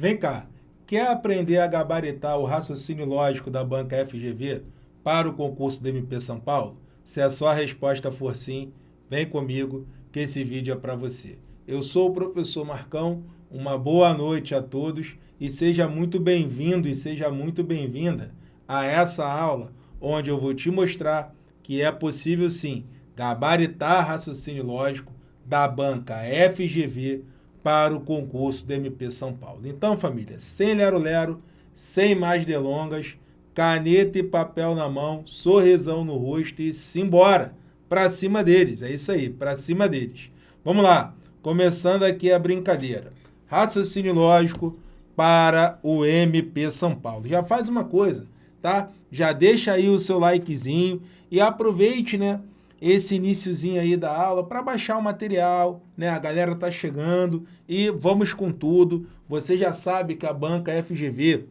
Vem cá, quer aprender a gabaritar o raciocínio lógico da banca FGV para o concurso do MP São Paulo? Se a sua resposta for sim, vem comigo que esse vídeo é para você. Eu sou o professor Marcão, uma boa noite a todos e seja muito bem-vindo e seja muito bem-vinda a essa aula onde eu vou te mostrar que é possível sim gabaritar raciocínio lógico da banca FGV para o concurso do MP São Paulo. Então, família, sem lero-lero, sem mais delongas, caneta e papel na mão, sorrisão no rosto e simbora para cima deles. É isso aí, para cima deles. Vamos lá, começando aqui a brincadeira. Raciocínio lógico para o MP São Paulo. Já faz uma coisa, tá? Já deixa aí o seu likezinho e aproveite, né? Esse iníciozinho aí da aula para baixar o material, né? A galera tá chegando e vamos com tudo. Você já sabe que a banca FGV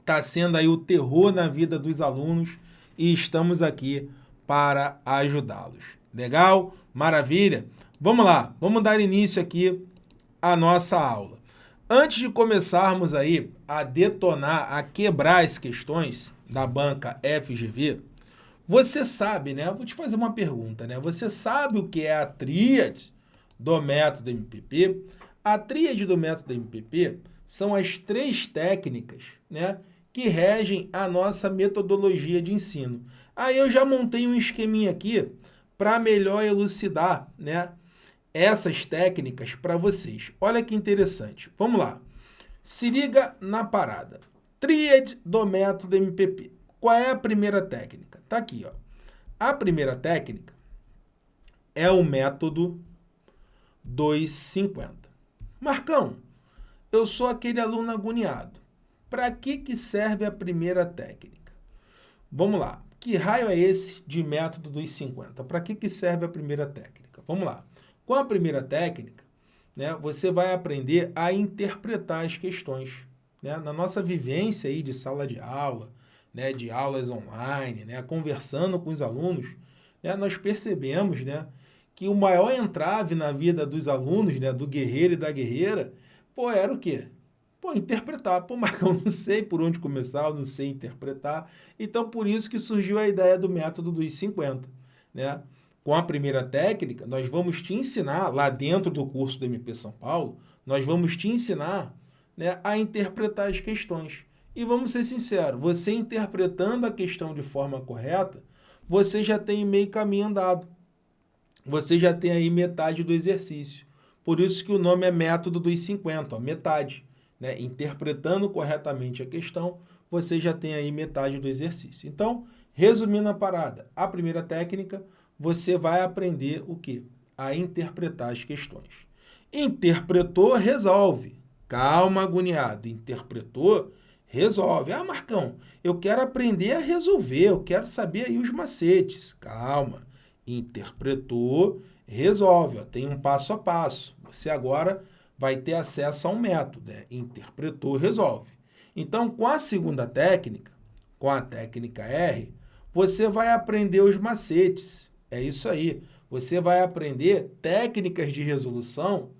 está sendo aí o terror na vida dos alunos e estamos aqui para ajudá-los. Legal? Maravilha? Vamos lá, vamos dar início aqui à nossa aula. Antes de começarmos aí a detonar, a quebrar as questões da banca FGV, você sabe, né? Vou te fazer uma pergunta, né? Você sabe o que é a tríade do método MPP? A tríade do método MPP são as três técnicas, né? Que regem a nossa metodologia de ensino. Aí eu já montei um esqueminha aqui para melhor elucidar, né? Essas técnicas para vocês. Olha que interessante. Vamos lá. Se liga na parada. Tríade do método MPP. Qual é a primeira técnica? Está aqui. Ó. A primeira técnica é o método 250. Marcão, eu sou aquele aluno agoniado. Para que, que serve a primeira técnica? Vamos lá. Que raio é esse de método 250? Para que, que serve a primeira técnica? Vamos lá. Com a primeira técnica, né, você vai aprender a interpretar as questões. Né? Na nossa vivência aí de sala de aula, né, de aulas online, né, conversando com os alunos, né, nós percebemos né, que o maior entrave na vida dos alunos, né, do guerreiro e da guerreira, pô, era o quê? Pô, interpretar. Pô, eu não sei por onde começar, eu não sei interpretar. Então, por isso que surgiu a ideia do método dos 50. Né? Com a primeira técnica, nós vamos te ensinar, lá dentro do curso do MP São Paulo, nós vamos te ensinar né, a interpretar as questões. E vamos ser sinceros, você interpretando a questão de forma correta, você já tem meio caminho andado. Você já tem aí metade do exercício. Por isso que o nome é método dos 50, ó, metade. Né? Interpretando corretamente a questão, você já tem aí metade do exercício. Então, resumindo a parada, a primeira técnica, você vai aprender o quê? A interpretar as questões. Interpretou, resolve. Calma, agoniado. Interpretou, Resolve. Ah, Marcão, eu quero aprender a resolver, eu quero saber aí os macetes. Calma. Interpretou, resolve. Ó, tem um passo a passo. Você agora vai ter acesso a um método. Né? Interpretou, resolve. Então, com a segunda técnica, com a técnica R, você vai aprender os macetes. É isso aí. Você vai aprender técnicas de resolução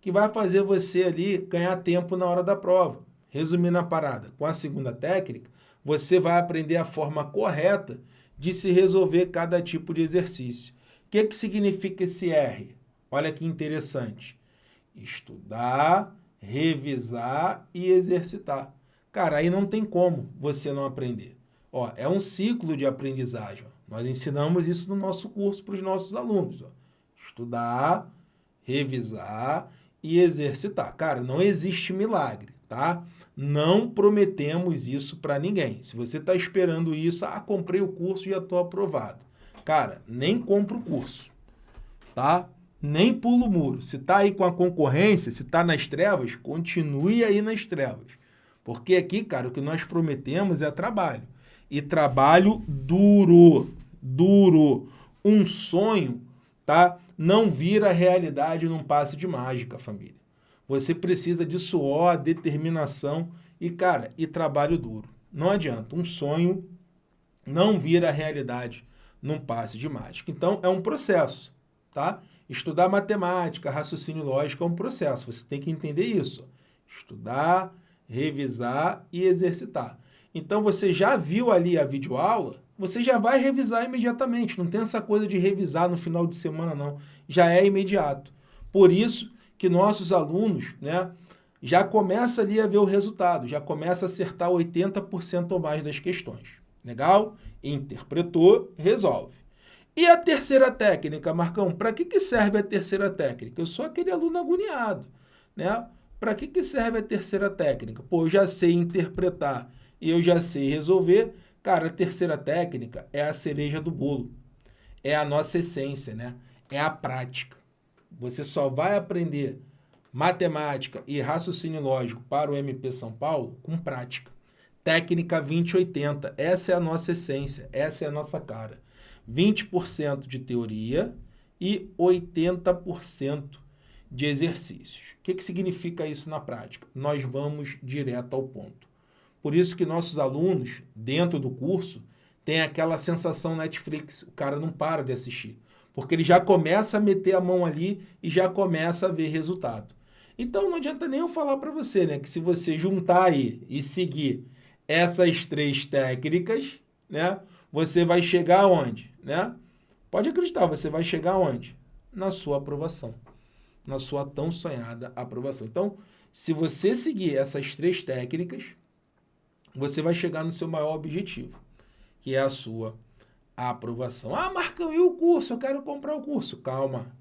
que vai fazer você ali ganhar tempo na hora da prova. Resumindo a parada, com a segunda técnica, você vai aprender a forma correta de se resolver cada tipo de exercício. O que, que significa esse R? Olha que interessante. Estudar, revisar e exercitar. Cara, aí não tem como você não aprender. Ó, é um ciclo de aprendizagem. Nós ensinamos isso no nosso curso para os nossos alunos. Ó. Estudar, revisar e exercitar. Cara, não existe milagre, tá? Não prometemos isso para ninguém. Se você está esperando isso, ah, comprei o curso e já estou aprovado. Cara, nem compra o curso, tá? Nem pula o muro. Se está aí com a concorrência, se está nas trevas, continue aí nas trevas. Porque aqui, cara, o que nós prometemos é trabalho. E trabalho duro, duro. Um sonho, tá? Não vira realidade num passe de mágica, família. Você precisa de suor, determinação e, cara, e trabalho duro. Não adianta. Um sonho não vira realidade num passe de mágica. Então, é um processo, tá? Estudar matemática, raciocínio lógico é um processo. Você tem que entender isso. Estudar, revisar e exercitar. Então, você já viu ali a videoaula, você já vai revisar imediatamente. Não tem essa coisa de revisar no final de semana, não. Já é imediato. Por isso que nossos alunos né, já começa ali a ver o resultado, já começa a acertar 80% ou mais das questões. Legal? Interpretou, resolve. E a terceira técnica, Marcão? Para que, que serve a terceira técnica? Eu sou aquele aluno agoniado. Né? Para que, que serve a terceira técnica? Pô, eu já sei interpretar e eu já sei resolver. Cara, a terceira técnica é a cereja do bolo. É a nossa essência, né? É a prática. Você só vai aprender matemática e raciocínio lógico para o MP São Paulo com prática. Técnica 2080, essa é a nossa essência, essa é a nossa cara. 20% de teoria e 80% de exercícios. O que, que significa isso na prática? Nós vamos direto ao ponto. Por isso que nossos alunos, dentro do curso, têm aquela sensação Netflix, o cara não para de assistir, porque ele já começa a meter a mão ali e já começa a ver resultado. Então não adianta nem eu falar para você, né, que se você juntar aí e seguir essas três técnicas, né, você vai chegar onde, né? Pode acreditar, você vai chegar onde? Na sua aprovação, na sua tão sonhada aprovação. Então, se você seguir essas três técnicas, você vai chegar no seu maior objetivo, que é a sua aprovação. Ah, Marcão, e o curso? Eu quero comprar o curso. Calma,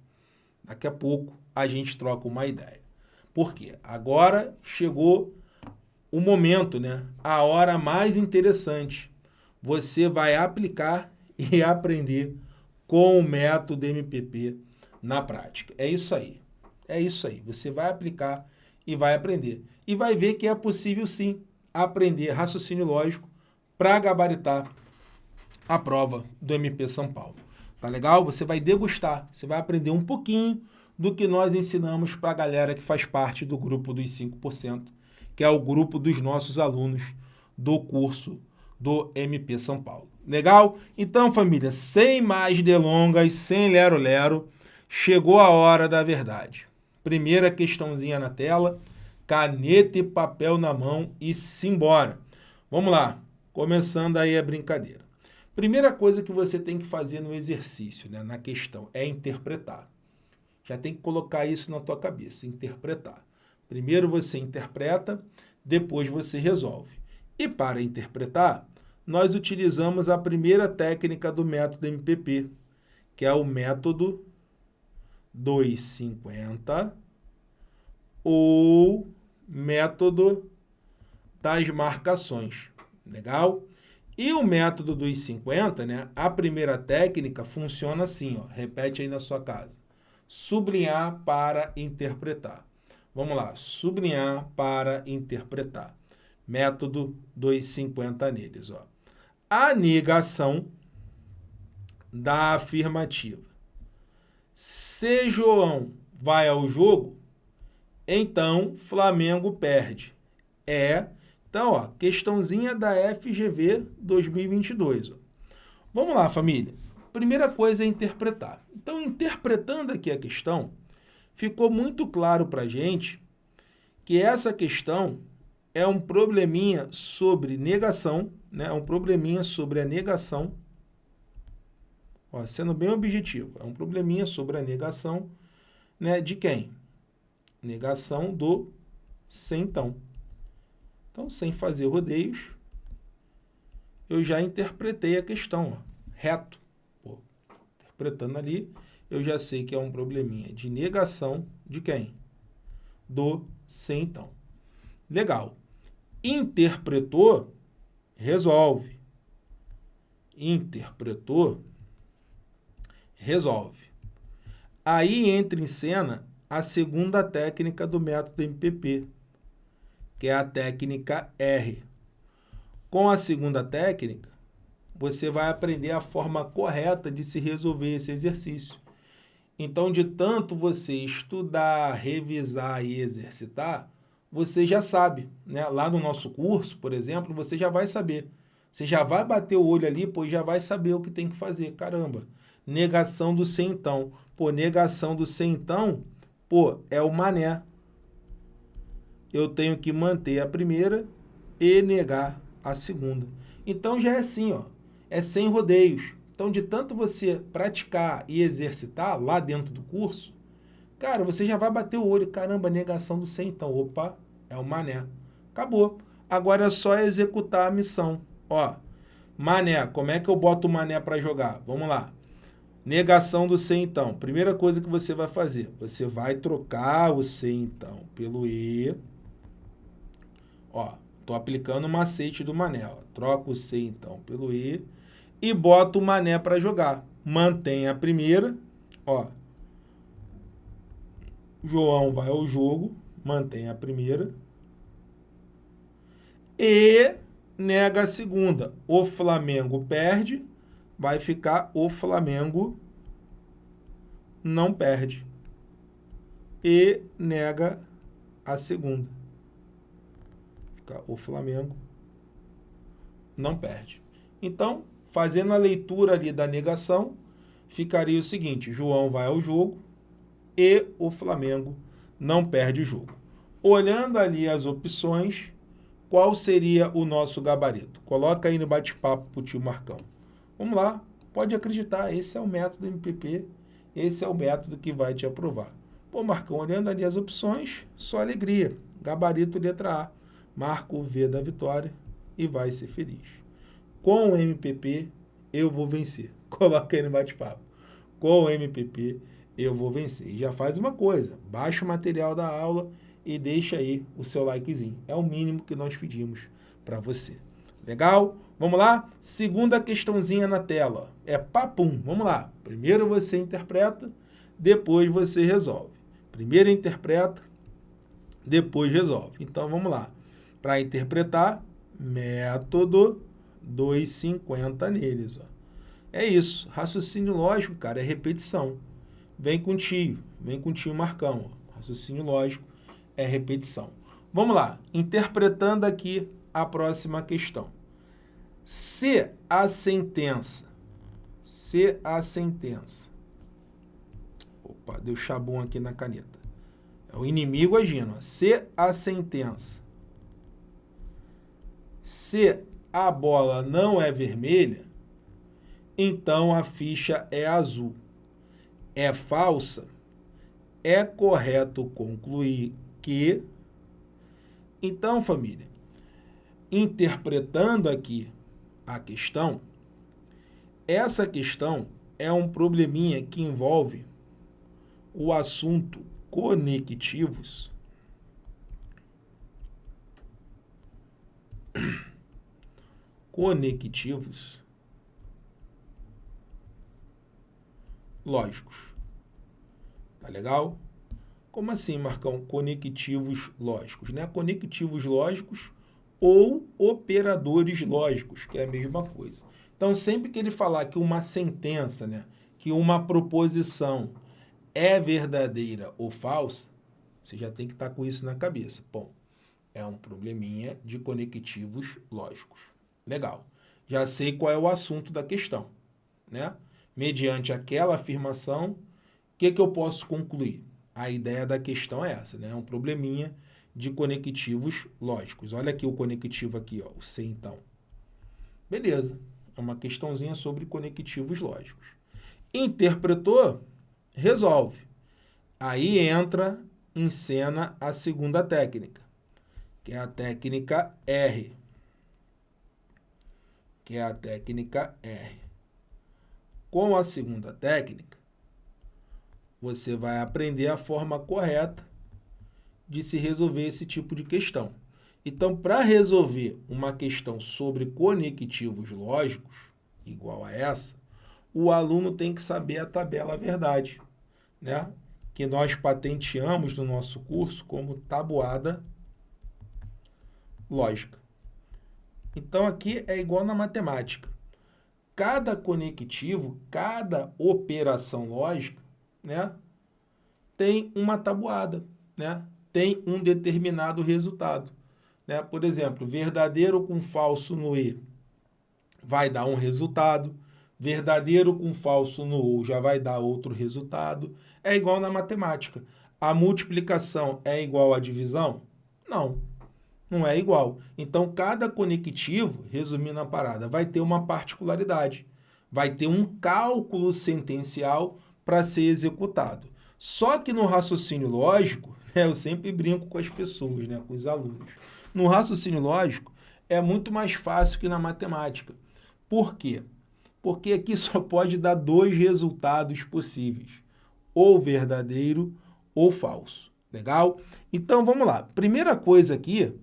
daqui a pouco a gente troca uma ideia. Por quê? Agora chegou o momento, né? A hora mais interessante. Você vai aplicar e aprender com o método MPP na prática. É isso aí. É isso aí. Você vai aplicar e vai aprender. E vai ver que é possível sim aprender raciocínio lógico para gabaritar a prova do MP São Paulo. Tá legal? Você vai degustar, você vai aprender um pouquinho do que nós ensinamos para a galera que faz parte do grupo dos 5%, que é o grupo dos nossos alunos do curso do MP São Paulo. Legal? Então, família, sem mais delongas, sem lero-lero, chegou a hora da verdade. Primeira questãozinha na tela, caneta e papel na mão e simbora. Vamos lá, começando aí a brincadeira. Primeira coisa que você tem que fazer no exercício, né, na questão, é interpretar. Já tem que colocar isso na tua cabeça, interpretar. Primeiro você interpreta, depois você resolve. E para interpretar, nós utilizamos a primeira técnica do método MPP, que é o método 250 ou método das marcações. Legal? E o método dos 50, né? A primeira técnica funciona assim, ó. Repete aí na sua casa sublinhar para interpretar. Vamos lá, sublinhar para interpretar. Método 250 neles. Ó. A negação da afirmativa. Se João vai ao jogo, então Flamengo perde. É, então, ó, questãozinha da FGV 2022. Ó. Vamos lá, família. Primeira coisa é interpretar. Então, interpretando aqui a questão, ficou muito claro para a gente que essa questão é um probleminha sobre negação, né? é um probleminha sobre a negação, ó, sendo bem objetivo, é um probleminha sobre a negação né, de quem? Negação do então. Então, sem fazer rodeios, eu já interpretei a questão, ó, reto interpretando ali, eu já sei que é um probleminha de negação de quem? Do sem então. Legal. Interpretou, resolve. Interpretou, resolve. Aí entra em cena a segunda técnica do método MPP, que é a técnica R. Com a segunda técnica, você vai aprender a forma correta de se resolver esse exercício. Então, de tanto você estudar, revisar e exercitar, você já sabe. Né? Lá no nosso curso, por exemplo, você já vai saber. Você já vai bater o olho ali, pois já vai saber o que tem que fazer. Caramba, negação do sem então. Pô, negação do sem então, pô, é o mané. Eu tenho que manter a primeira e negar a segunda. Então já é assim, ó, é sem rodeios. Então de tanto você praticar e exercitar lá dentro do curso, cara, você já vai bater o olho, caramba, negação do 100, então, opa, é o mané. Acabou. Agora é só executar a missão. Ó, mané, como é que eu boto o mané para jogar? Vamos lá. Negação do C, então. Primeira coisa que você vai fazer, você vai trocar o C, então, pelo E. Ó, tô aplicando o macete do mané. Ó. Troca o C, então, pelo E. E bota o mané para jogar. Mantém a primeira. Ó. João vai ao jogo. Mantém a primeira. E nega a segunda. O Flamengo perde vai ficar o Flamengo não perde. E nega a segunda. O Flamengo não perde. Então, fazendo a leitura ali da negação, ficaria o seguinte, João vai ao jogo e o Flamengo não perde o jogo. Olhando ali as opções, qual seria o nosso gabarito? Coloca aí no bate-papo para o tio Marcão. Vamos lá, pode acreditar, esse é o método MPP, esse é o método que vai te aprovar. Pô, Marcão, olhando ali as opções, só alegria. Gabarito letra A, marca o V da vitória e vai ser feliz. Com o MPP, eu vou vencer. Coloca aí no bate-papo. Com o MPP, eu vou vencer. E já faz uma coisa, baixa o material da aula e deixa aí o seu likezinho. É o mínimo que nós pedimos para você. Legal? Vamos lá? Segunda questãozinha na tela. É papum. Vamos lá. Primeiro você interpreta, depois você resolve. Primeiro interpreta, depois resolve. Então, vamos lá. Para interpretar, método 250 neles. Ó. É isso. Raciocínio lógico, cara, é repetição. Vem com tio, vem com tio Marcão. Ó. Raciocínio lógico é repetição. Vamos lá. Interpretando aqui a próxima questão. Se a sentença, se a sentença, opa, deu chabum aqui na caneta, é o inimigo agindo, se a sentença, se a bola não é vermelha, então a ficha é azul. É falsa? É correto concluir que... Então, família, interpretando aqui a questão, essa questão é um probleminha que envolve o assunto conectivos conectivos lógicos. Tá legal? Como assim, Marcão? Conectivos lógicos, né? Conectivos lógicos ou operadores lógicos, que é a mesma coisa. Então, sempre que ele falar que uma sentença, né, que uma proposição é verdadeira ou falsa, você já tem que estar com isso na cabeça. Bom, é um probleminha de conectivos lógicos. Legal. Já sei qual é o assunto da questão. Né? Mediante aquela afirmação, o que, que eu posso concluir? A ideia da questão é essa, né? É um probleminha de conectivos lógicos. Olha aqui o conectivo aqui, ó, o C então. Beleza, é uma questãozinha sobre conectivos lógicos. Interpretou, resolve. Aí entra em cena a segunda técnica, que é a técnica R. Que é a técnica R. Com a segunda técnica, você vai aprender a forma correta de se resolver esse tipo de questão. Então, para resolver uma questão sobre conectivos lógicos, igual a essa, o aluno tem que saber a tabela verdade, né? que nós patenteamos no nosso curso como tabuada lógica. Então, aqui é igual na matemática. Cada conectivo, cada operação lógica, né, tem uma tabuada, né? tem um determinado resultado. Né? Por exemplo, verdadeiro com falso no E vai dar um resultado, verdadeiro com falso no OU já vai dar outro resultado. É igual na matemática. A multiplicação é igual à divisão? Não, não é igual. Então, cada conectivo, resumindo a parada, vai ter uma particularidade. Vai ter um cálculo sentencial para ser executado. Só que no raciocínio lógico, né, eu sempre brinco com as pessoas, né, com os alunos. No raciocínio lógico, é muito mais fácil que na matemática. Por quê? Porque aqui só pode dar dois resultados possíveis, ou verdadeiro ou falso. Legal? Então, vamos lá. Primeira coisa aqui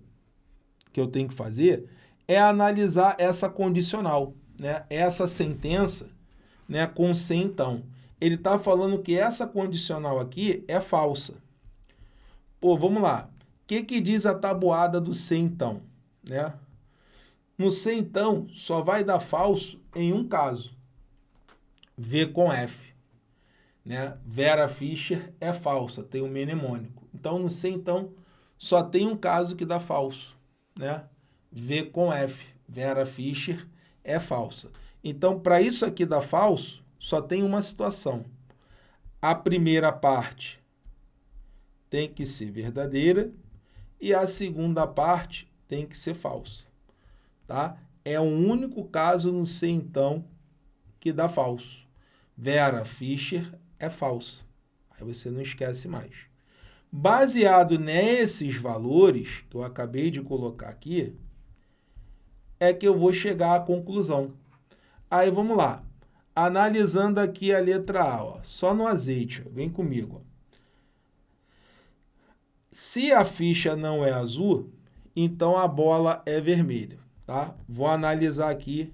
que eu tenho que fazer é analisar essa condicional, né? essa sentença né, com se então. Ele está falando que essa condicional aqui é falsa. Pô, vamos lá. O que, que diz a tabuada do se então? Né? No se então, só vai dar falso em um caso. V com F. Né? Vera Fischer é falsa, tem um mnemônico. Então, no se então, só tem um caso que dá falso. Né? V com F. Vera Fischer é falsa. Então, para isso aqui dar falso, só tem uma situação. A primeira parte tem que ser verdadeira e a segunda parte tem que ser falsa. Tá? É o único caso no C, então, que dá falso. Vera Fischer é falsa. Aí você não esquece mais. Baseado nesses valores que eu acabei de colocar aqui, é que eu vou chegar à conclusão. Aí vamos lá. Analisando aqui a letra A, ó, só no azeite, ó, vem comigo. Ó. Se a ficha não é azul, então a bola é vermelha. Tá? Vou analisar aqui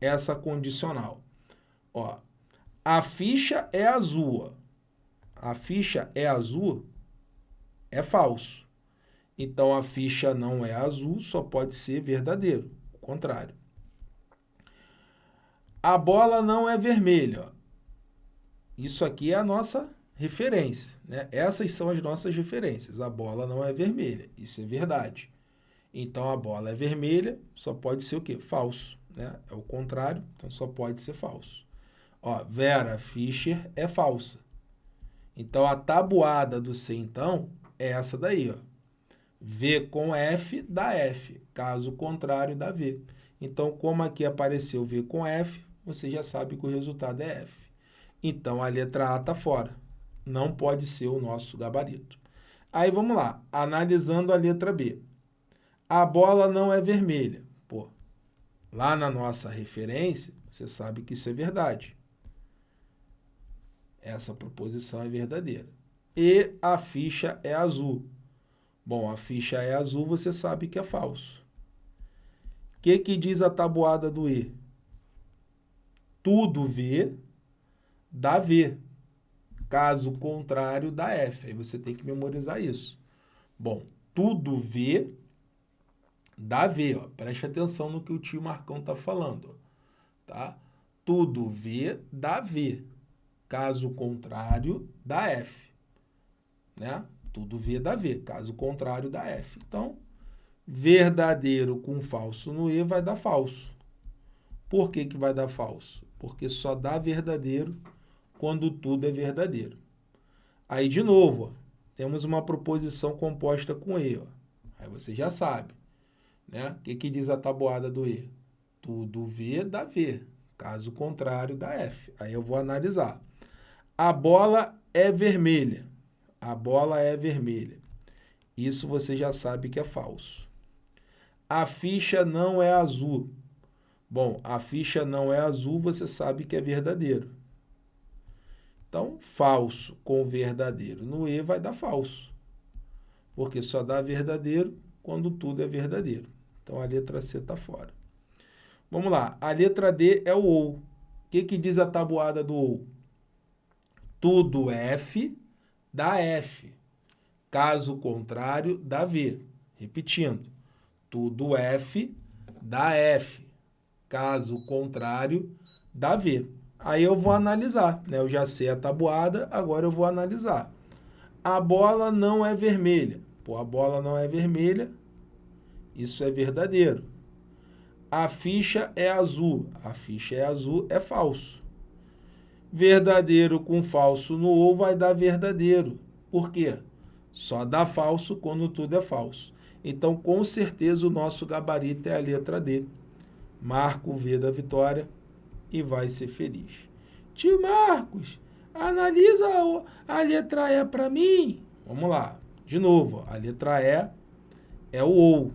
essa condicional. Ó, a ficha é azul. Ó. A ficha é azul, é falso. Então, a ficha não é azul, só pode ser verdadeiro. O contrário. A bola não é vermelha. Isso aqui é a nossa referência. Né? Essas são as nossas referências. A bola não é vermelha. Isso é verdade. Então, a bola é vermelha, só pode ser o quê? Falso. Né? É o contrário, então só pode ser falso. Ó, Vera Fischer é falsa. Então, a tabuada do C, então, é essa daí. Ó. V com F dá F, caso contrário dá V. Então, como aqui apareceu V com F, você já sabe que o resultado é F. Então, a letra A está fora. Não pode ser o nosso gabarito. Aí, vamos lá. Analisando a letra B. A bola não é vermelha. Pô, lá na nossa referência, você sabe que isso é verdade. Essa proposição é verdadeira. E a ficha é azul. Bom, a ficha é azul, você sabe que é falso. O que, que diz a tabuada do E? tudo V dá V. Caso contrário, dá F. Aí você tem que memorizar isso. Bom, tudo V dá V. Ó. Preste atenção no que o tio Marcão está falando. Tá? Tudo V dá V. Caso contrário, dá F. Né? Tudo V dá V. Caso contrário, dá F. Então, verdadeiro com falso no E vai dar falso. Por que, que vai dar falso? porque só dá verdadeiro quando tudo é verdadeiro. Aí, de novo, ó, temos uma proposição composta com E. Ó. Aí você já sabe. Né? O que, que diz a tabuada do E? Tudo V dá V. Caso contrário, dá F. Aí eu vou analisar. A bola é vermelha. A bola é vermelha. Isso você já sabe que é falso. A ficha não é azul. Bom, a ficha não é azul, você sabe que é verdadeiro. Então, falso com verdadeiro. No E vai dar falso. Porque só dá verdadeiro quando tudo é verdadeiro. Então, a letra C está fora. Vamos lá. A letra D é o OU. O que, que diz a tabuada do OU? Tudo F dá F. Caso contrário, dá V. Repetindo. Tudo F dá F. Caso contrário, dá V. Aí eu vou analisar, né? Eu já sei a tabuada, agora eu vou analisar. A bola não é vermelha. Pô, a bola não é vermelha, isso é verdadeiro. A ficha é azul. A ficha é azul, é falso. Verdadeiro com falso no ou vai dar verdadeiro. Por quê? Só dá falso quando tudo é falso. Então, com certeza, o nosso gabarito é a letra D. Marca o V da vitória e vai ser feliz. Tio Marcos, analisa a letra E para mim. Vamos lá. De novo, a letra E é o OU.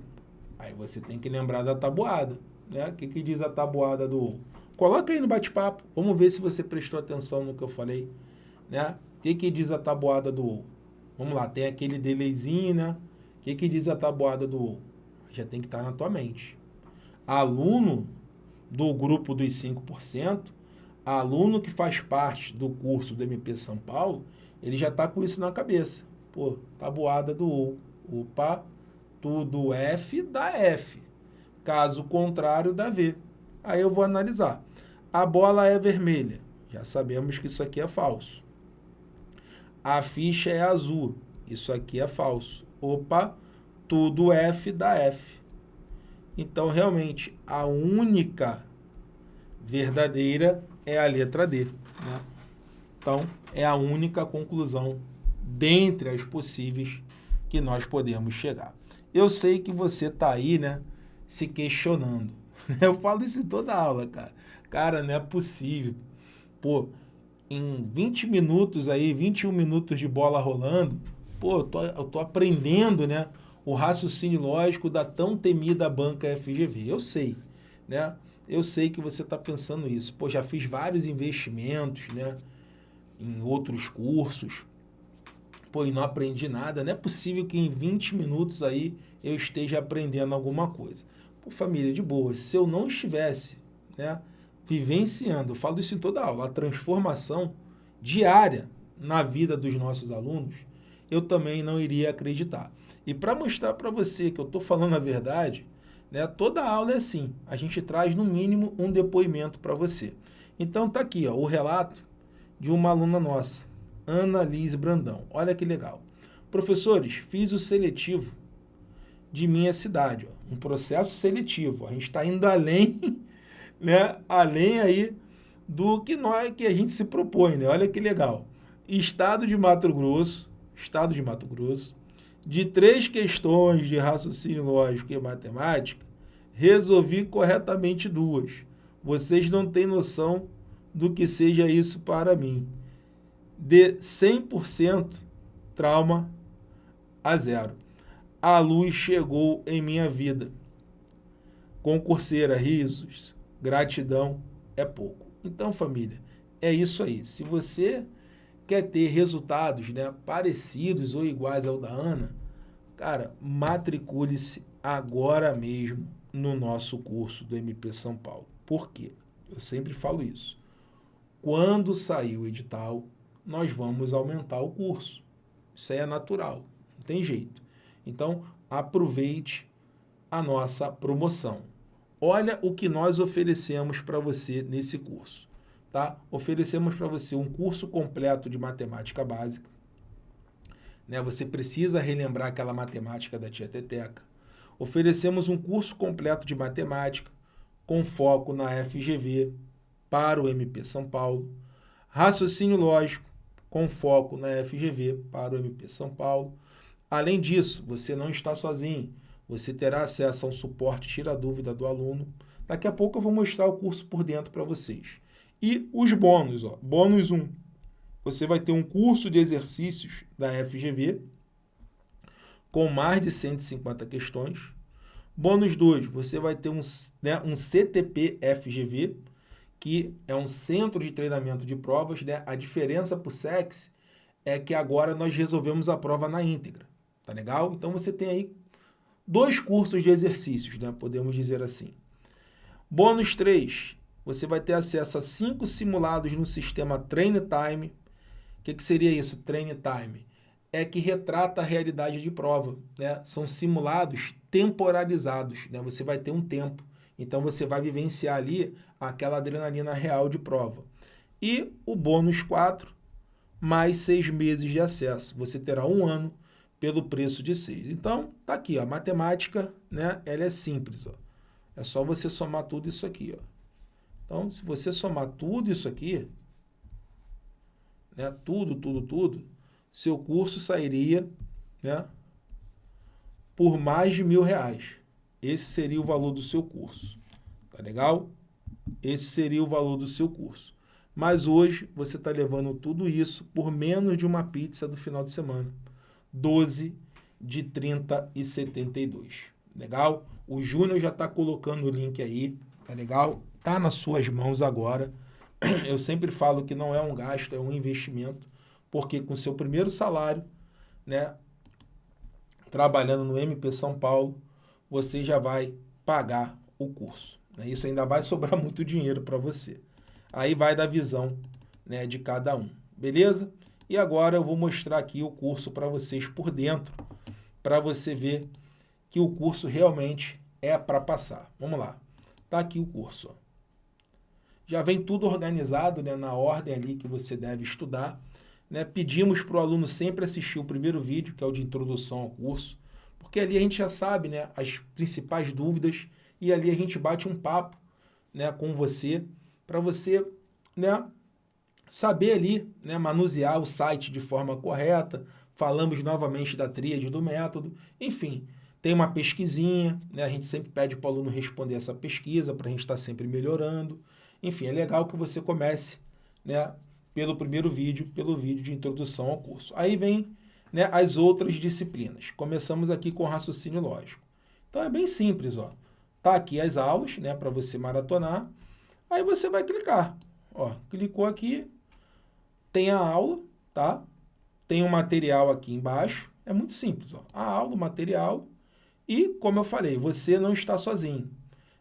Aí você tem que lembrar da tabuada. Né? O que, que diz a tabuada do OU? Coloca aí no bate-papo. Vamos ver se você prestou atenção no que eu falei. Né? O que, que diz a tabuada do OU? Vamos lá, tem aquele delayzinho, né? O que, que diz a tabuada do OU? Já tem que estar na tua mente. Aluno do grupo dos 5%, aluno que faz parte do curso do MP São Paulo, ele já está com isso na cabeça. Pô, tabuada do OU. Opa, tudo F dá F. Caso contrário, dá V. Aí eu vou analisar. A bola é vermelha. Já sabemos que isso aqui é falso. A ficha é azul. Isso aqui é falso. Opa, tudo F dá F. Então, realmente, a única verdadeira é a letra D. Né? Então, é a única conclusão dentre as possíveis que nós podemos chegar. Eu sei que você está aí, né, se questionando. Eu falo isso em toda aula, cara. Cara, não é possível. Pô, em 20 minutos aí, 21 minutos de bola rolando, pô, eu tô, eu tô aprendendo, né, o raciocínio lógico da tão temida banca FGV. Eu sei, né? Eu sei que você está pensando isso. Pô, já fiz vários investimentos, né, em outros cursos. Pô, e não aprendi nada. Não é possível que em 20 minutos aí eu esteja aprendendo alguma coisa família, de boa, se eu não estivesse né, vivenciando, eu falo isso em toda aula, a transformação diária na vida dos nossos alunos, eu também não iria acreditar. E para mostrar para você que eu estou falando a verdade, né, toda aula é assim, a gente traz no mínimo um depoimento para você. Então tá aqui ó, o relato de uma aluna nossa, Ana Liz Brandão. Olha que legal. Professores, fiz o seletivo de minha cidade. Ó. Um processo seletivo. A gente está indo além, né? além aí do que, nós, que a gente se propõe. Né? Olha que legal. Estado de Mato Grosso, Estado de Mato Grosso, de três questões de raciocínio lógico e matemática, resolvi corretamente duas. Vocês não têm noção do que seja isso para mim. De 100% trauma a zero a luz chegou em minha vida. Concurseira, risos, gratidão é pouco. Então, família, é isso aí. Se você quer ter resultados né, parecidos ou iguais ao da Ana, cara, matricule-se agora mesmo no nosso curso do MP São Paulo. Por quê? Eu sempre falo isso. Quando sair o edital, nós vamos aumentar o curso. Isso aí é natural, não tem jeito. Então, aproveite a nossa promoção. Olha o que nós oferecemos para você nesse curso. Tá? Oferecemos para você um curso completo de matemática básica. Né? Você precisa relembrar aquela matemática da tia Teteca. Oferecemos um curso completo de matemática com foco na FGV para o MP São Paulo. Raciocínio lógico com foco na FGV para o MP São Paulo Além disso, você não está sozinho. Você terá acesso a um suporte tira dúvida do aluno. Daqui a pouco eu vou mostrar o curso por dentro para vocês. E os bônus, ó. Bônus 1. Você vai ter um curso de exercícios da FGV com mais de 150 questões. Bônus 2, você vai ter um, né, um CTP FGV, que é um centro de treinamento de provas. Né? A diferença para o SEX é que agora nós resolvemos a prova na íntegra. Tá legal? Então você tem aí dois cursos de exercícios, né? Podemos dizer assim. Bônus 3, você vai ter acesso a cinco simulados no sistema Train Time. O que, que seria isso, Train Time? É que retrata a realidade de prova, né? São simulados temporalizados, né? Você vai ter um tempo. Então você vai vivenciar ali aquela adrenalina real de prova. E o bônus 4, mais seis meses de acesso. Você terá um ano pelo preço de 6. Então, tá aqui, ó, a matemática, né, ela é simples, ó. É só você somar tudo isso aqui, ó. Então, se você somar tudo isso aqui, né, tudo, tudo, tudo, seu curso sairia né, por mais de mil reais. Esse seria o valor do seu curso. Tá legal? Esse seria o valor do seu curso. Mas hoje você está levando tudo isso por menos de uma pizza do final de semana. 12 de 30 e 72. Legal? O Júnior já está colocando o link aí. Tá legal? Tá nas suas mãos agora. Eu sempre falo que não é um gasto, é um investimento. Porque com seu primeiro salário, né, trabalhando no MP São Paulo, você já vai pagar o curso. Né? Isso ainda vai sobrar muito dinheiro para você. Aí vai da visão né, de cada um, beleza? E agora eu vou mostrar aqui o curso para vocês por dentro, para você ver que o curso realmente é para passar. Vamos lá. Tá aqui o curso. Já vem tudo organizado né, na ordem ali que você deve estudar. Né? Pedimos para o aluno sempre assistir o primeiro vídeo, que é o de introdução ao curso, porque ali a gente já sabe né, as principais dúvidas e ali a gente bate um papo né, com você, para você né, saber ali, né, manusear o site de forma correta, falamos novamente da tríade do método, enfim, tem uma pesquisinha, né, a gente sempre pede para o aluno responder essa pesquisa para a gente estar tá sempre melhorando. Enfim, é legal que você comece né, pelo primeiro vídeo, pelo vídeo de introdução ao curso. Aí vem né, as outras disciplinas. Começamos aqui com raciocínio lógico. Então é bem simples, ó. Tá aqui as aulas, né, para você maratonar. Aí você vai clicar. Ó, clicou aqui, tem a aula, tá? Tem o material aqui embaixo. É muito simples, ó. A aula, o material. E, como eu falei, você não está sozinho.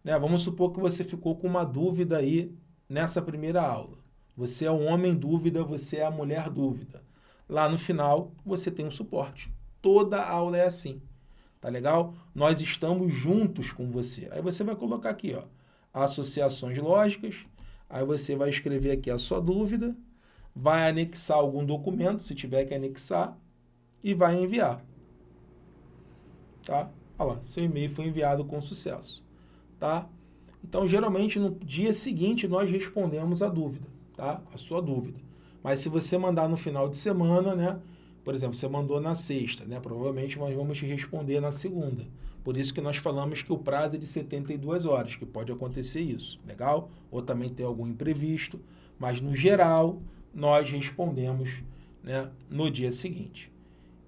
Né? Vamos supor que você ficou com uma dúvida aí nessa primeira aula. Você é um homem dúvida, você é a mulher dúvida. Lá no final, você tem um suporte. Toda aula é assim. Tá legal? Nós estamos juntos com você. Aí você vai colocar aqui, ó, associações lógicas. Aí você vai escrever aqui a sua dúvida, vai anexar algum documento, se tiver que anexar, e vai enviar. Tá? Olha lá, seu e-mail foi enviado com sucesso. Tá? Então, geralmente, no dia seguinte, nós respondemos a dúvida, tá? A sua dúvida. Mas se você mandar no final de semana, né? Por exemplo, você mandou na sexta, né? Provavelmente nós vamos te responder na segunda. Por isso que nós falamos que o prazo é de 72 horas, que pode acontecer isso, legal? Ou também ter algum imprevisto, mas no geral, nós respondemos né, no dia seguinte.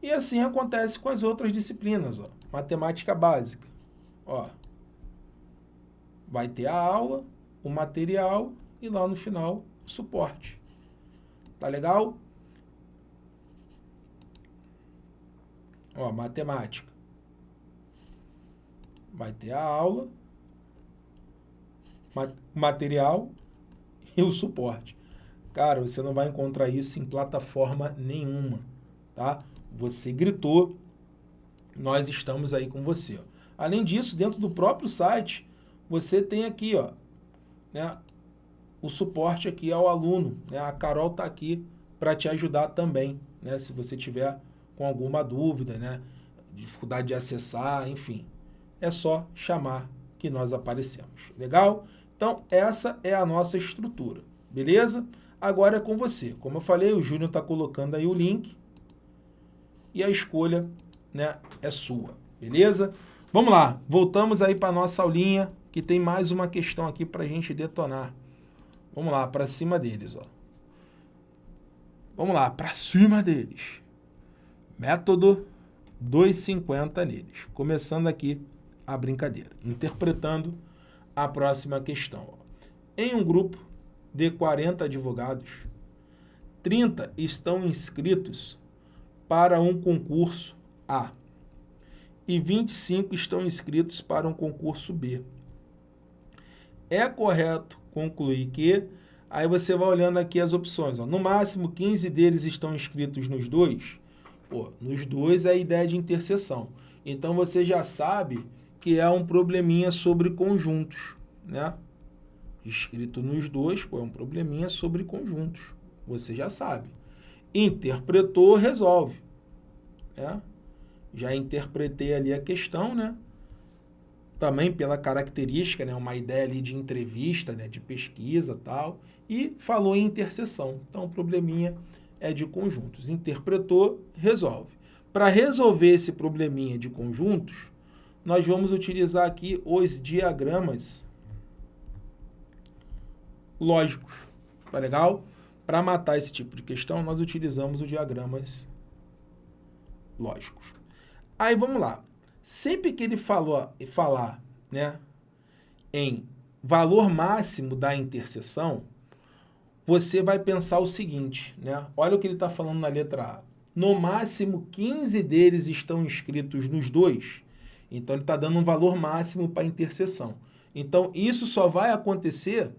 E assim acontece com as outras disciplinas, ó. Matemática básica, ó. Vai ter a aula, o material e lá no final o suporte. Tá legal? Ó, matemática. Vai ter a aula, material e o suporte. Cara, você não vai encontrar isso em plataforma nenhuma, tá? Você gritou, nós estamos aí com você. Ó. Além disso, dentro do próprio site, você tem aqui, ó, né, o suporte aqui ao aluno. Né? A Carol está aqui para te ajudar também, né? se você tiver com alguma dúvida, né? dificuldade de acessar, enfim. É só chamar que nós aparecemos. Legal? Então, essa é a nossa estrutura, beleza? Agora é com você. Como eu falei, o Júnior está colocando aí o link e a escolha né, é sua, beleza? Vamos lá, voltamos aí para a nossa aulinha, que tem mais uma questão aqui para a gente detonar. Vamos lá, para cima deles, ó. Vamos lá, para cima deles. Método 250 neles. Começando aqui a brincadeira. Interpretando a próxima questão. Ó. Em um grupo de 40 advogados, 30 estão inscritos para um concurso A e 25 estão inscritos para um concurso B. É correto concluir que... Aí você vai olhando aqui as opções. Ó. No máximo, 15 deles estão inscritos nos dois. Pô, nos dois é a ideia de interseção. Então, você já sabe que é um probleminha sobre conjuntos, né? Escrito nos dois, pô, é um probleminha sobre conjuntos. Você já sabe. Interpretou, resolve. Né? Já interpretei ali a questão, né? também pela característica, né, uma ideia ali de entrevista, né, de pesquisa tal, e falou em interseção. Então, o probleminha é de conjuntos. Interpretou, resolve. Para resolver esse probleminha de conjuntos, nós vamos utilizar aqui os diagramas lógicos. Tá legal? Para matar esse tipo de questão, nós utilizamos os diagramas lógicos. Aí vamos lá. Sempre que ele falou, falar né, em valor máximo da interseção, você vai pensar o seguinte, né? Olha o que ele está falando na letra A. No máximo, 15 deles estão inscritos nos dois. Então, ele está dando um valor máximo para a interseção. Então, isso só vai acontecer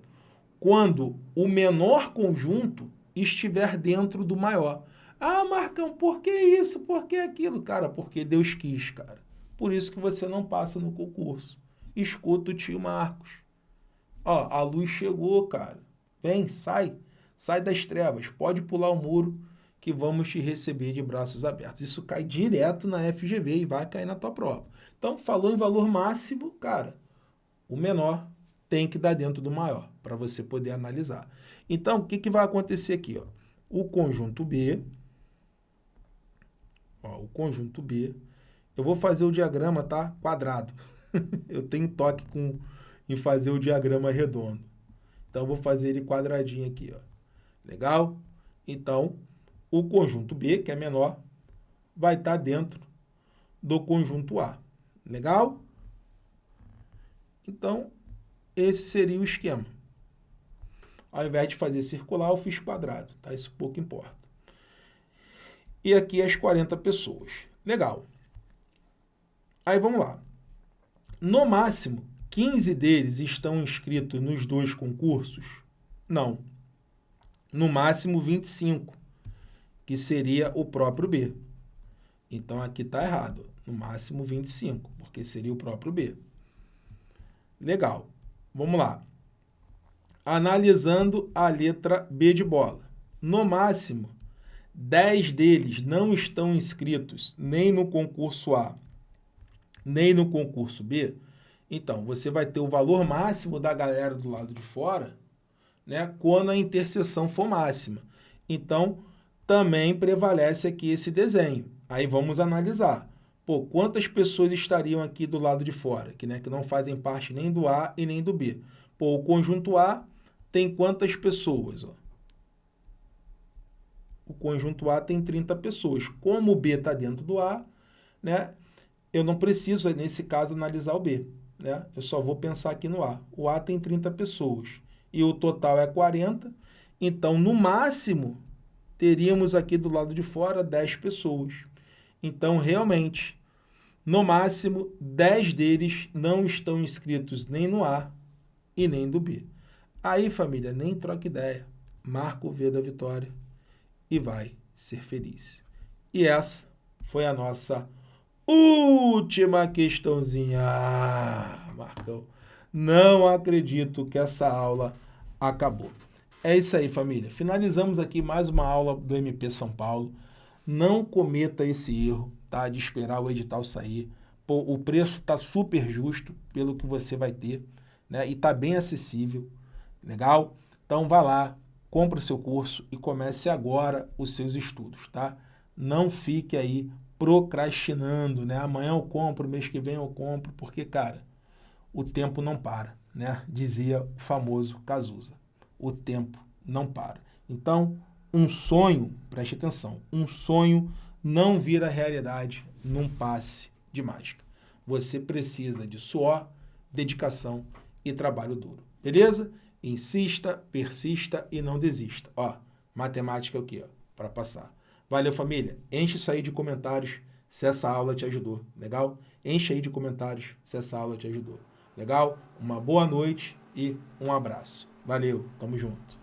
quando o menor conjunto estiver dentro do maior. Ah, Marcão, por que isso? Por que aquilo? Cara, porque Deus quis, cara. Por isso que você não passa no concurso. Escuta o tio Marcos. Ó, a luz chegou, cara. Vem, sai. Sai das trevas. Pode pular o muro que vamos te receber de braços abertos. Isso cai direto na FGV e vai cair na tua prova. Então, falou em valor máximo, cara, o menor tem que dar dentro do maior, para você poder analisar. Então, o que, que vai acontecer aqui? Ó? O conjunto B, ó, o conjunto B, eu vou fazer o diagrama, tá? Quadrado. eu tenho toque com, em fazer o diagrama redondo. Então, eu vou fazer ele quadradinho aqui, ó. Legal? Então, o conjunto B, que é menor, vai estar dentro do conjunto A. Legal? Então, esse seria o esquema. Ao invés de fazer circular, eu fiz quadrado, tá? Isso pouco importa. E aqui as 40 pessoas. Legal. Aí vamos lá. No máximo, 15 deles estão inscritos nos dois concursos? Não. No máximo 25, que seria o próprio B. Então aqui está errado. No máximo 25, porque seria o próprio B. Legal. Vamos lá. Analisando a letra B de bola. No máximo, 10 deles não estão inscritos nem no concurso A, nem no concurso B. Então, você vai ter o valor máximo da galera do lado de fora né, quando a interseção for máxima. Então, também prevalece aqui esse desenho. Aí vamos analisar. Pô, quantas pessoas estariam aqui do lado de fora, que, né, que não fazem parte nem do A e nem do B? Pô, o conjunto A tem quantas pessoas? Ó? O conjunto A tem 30 pessoas. Como o B está dentro do A, né, eu não preciso, nesse caso, analisar o B. Né? Eu só vou pensar aqui no A. O A tem 30 pessoas e o total é 40. Então, no máximo, teríamos aqui do lado de fora 10 pessoas. Então, realmente, no máximo, 10 deles não estão inscritos nem no A e nem do B. Aí, família, nem troca ideia. Marca o V da vitória e vai ser feliz. E essa foi a nossa última questãozinha. Ah, Marcão, não acredito que essa aula acabou. É isso aí, família. Finalizamos aqui mais uma aula do MP São Paulo. Não cometa esse erro tá? de esperar o edital sair. Pô, o preço está super justo pelo que você vai ter né? e está bem acessível. Legal? Então vá lá, compre o seu curso e comece agora os seus estudos. Tá? Não fique aí procrastinando. Né? Amanhã eu compro, mês que vem eu compro, porque, cara, o tempo não para. Né? Dizia o famoso Cazuza. O tempo não para. Então, um sonho, preste atenção, um sonho não vira realidade num passe de mágica. Você precisa de suor, dedicação e trabalho duro. Beleza? Insista, persista e não desista. Ó, matemática é o quê? Para passar. Valeu, família. Enche isso aí de comentários se essa aula te ajudou. Legal? Enche aí de comentários se essa aula te ajudou. Legal? Uma boa noite e um abraço. Valeu, tamo junto.